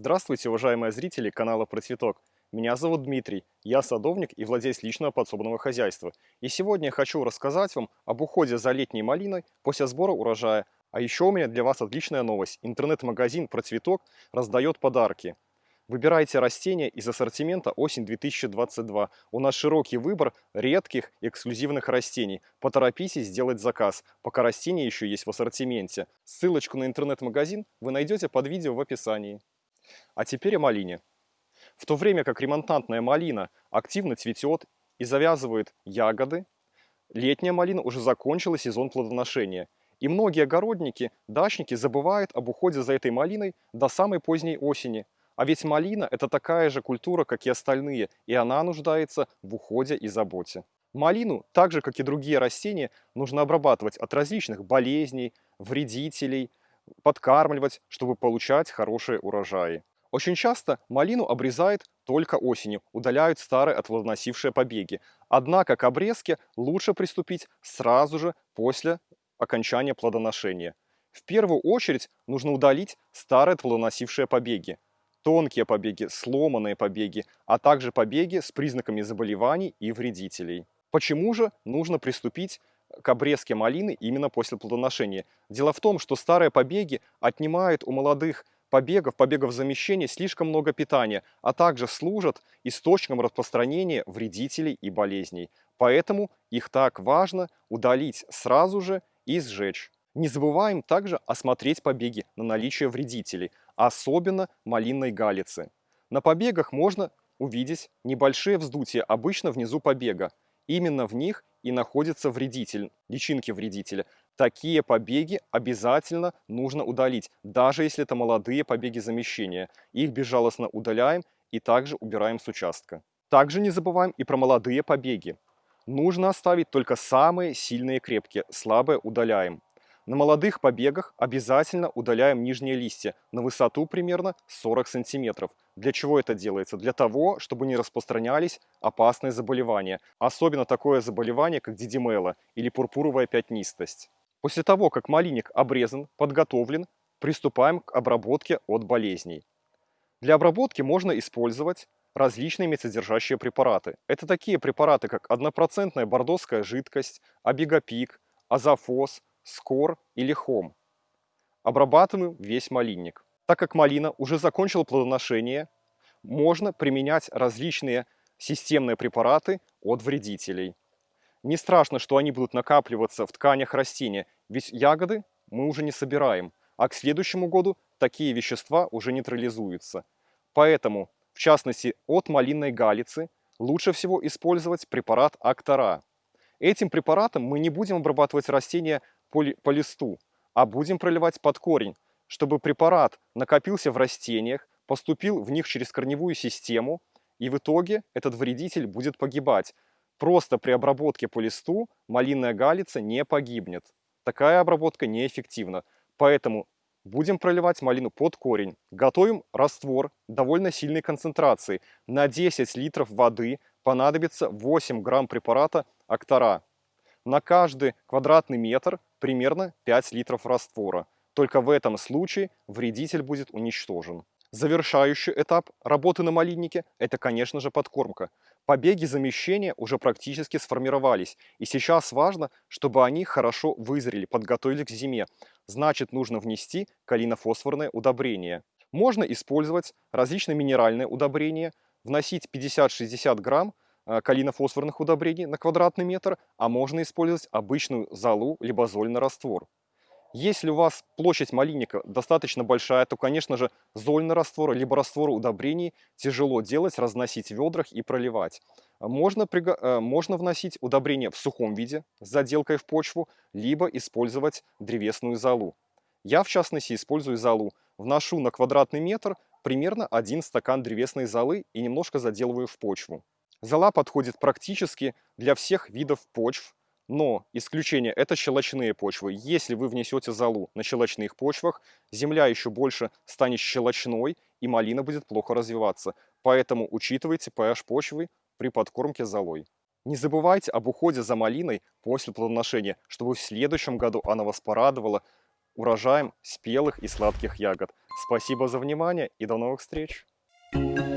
Здравствуйте, уважаемые зрители канала Про Цветок. Меня зовут Дмитрий, я садовник и владелец личного подсобного хозяйства. И сегодня я хочу рассказать вам об уходе за летней малиной после сбора урожая. А еще у меня для вас отличная новость. Интернет-магазин Про Цветок раздает подарки. Выбирайте растения из ассортимента осень 2022. У нас широкий выбор редких эксклюзивных растений. Поторопитесь сделать заказ, пока растения еще есть в ассортименте. Ссылочку на интернет-магазин вы найдете под видео в описании. А теперь о малине. В то время как ремонтантная малина активно цветет и завязывает ягоды, летняя малина уже закончила сезон плодоношения. И многие огородники, дачники забывают об уходе за этой малиной до самой поздней осени – а ведь малина – это такая же культура, как и остальные, и она нуждается в уходе и заботе. Малину, так же как и другие растения, нужно обрабатывать от различных болезней, вредителей, подкармливать, чтобы получать хорошие урожаи. Очень часто малину обрезают только осенью, удаляют старые отплодоносившие побеги. Однако к обрезке лучше приступить сразу же после окончания плодоношения. В первую очередь нужно удалить старые плодоносившие побеги тонкие побеги, сломанные побеги, а также побеги с признаками заболеваний и вредителей. Почему же нужно приступить к обрезке малины именно после плодоношения? Дело в том, что старые побеги отнимают у молодых побегов, побегов замещения слишком много питания, а также служат источником распространения вредителей и болезней. Поэтому их так важно удалить сразу же и сжечь. Не забываем также осмотреть побеги на наличие вредителей, особенно малинной галицы. На побегах можно увидеть небольшие вздутия, обычно внизу побега. Именно в них и находится вредитель, личинки вредителя. Такие побеги обязательно нужно удалить, даже если это молодые побеги замещения. Их безжалостно удаляем и также убираем с участка. Также не забываем и про молодые побеги. Нужно оставить только самые сильные крепкие, слабые удаляем. На молодых побегах обязательно удаляем нижние листья на высоту примерно 40 сантиметров. Для чего это делается? Для того, чтобы не распространялись опасные заболевания. Особенно такое заболевание, как дидимела или пурпуровая пятнистость. После того, как малиник обрезан, подготовлен, приступаем к обработке от болезней. Для обработки можно использовать различные медсодержащие препараты. Это такие препараты, как однопроцентная бордоская жидкость, абигопик, азофос, скор или хом. Обрабатываем весь малинник. Так как малина уже закончила плодоношение, можно применять различные системные препараты от вредителей. Не страшно, что они будут накапливаться в тканях растения, ведь ягоды мы уже не собираем, а к следующему году такие вещества уже нейтрализуются. Поэтому, в частности, от малинной галицы лучше всего использовать препарат Актора. Этим препаратом мы не будем обрабатывать растения по, по листу, а будем проливать под корень, чтобы препарат накопился в растениях, поступил в них через корневую систему, и в итоге этот вредитель будет погибать. Просто при обработке по листу малинная галица не погибнет. Такая обработка неэффективна. Поэтому будем проливать малину под корень. Готовим раствор довольно сильной концентрации. На 10 литров воды понадобится 8 грамм препарата Актора. На каждый квадратный метр примерно 5 литров раствора. Только в этом случае вредитель будет уничтожен. Завершающий этап работы на малиннике – это, конечно же, подкормка. Побеги замещения уже практически сформировались, и сейчас важно, чтобы они хорошо вызрели, подготовились к зиме. Значит, нужно внести калинофосфорное удобрение. Можно использовать различные минеральные удобрения, вносить 50-60 грамм калинофосфорных удобрений на квадратный метр, а можно использовать обычную золу либо зольный раствор. Если у вас площадь малинника достаточно большая, то, конечно же, зольный раствор либо раствор удобрений тяжело делать, разносить в ведрах и проливать. Можно, э, можно вносить удобрения в сухом виде с заделкой в почву, либо использовать древесную золу. Я, в частности, использую золу. Вношу на квадратный метр примерно один стакан древесной золы и немножко заделываю в почву. Зола подходит практически для всех видов почв, но исключение это щелочные почвы. Если вы внесете золу на щелочных почвах, земля еще больше станет щелочной и малина будет плохо развиваться. Поэтому учитывайте pH почвы при подкормке золой. Не забывайте об уходе за малиной после плодоношения, чтобы в следующем году она вас порадовала урожаем спелых и сладких ягод. Спасибо за внимание и до новых встреч! Thank you.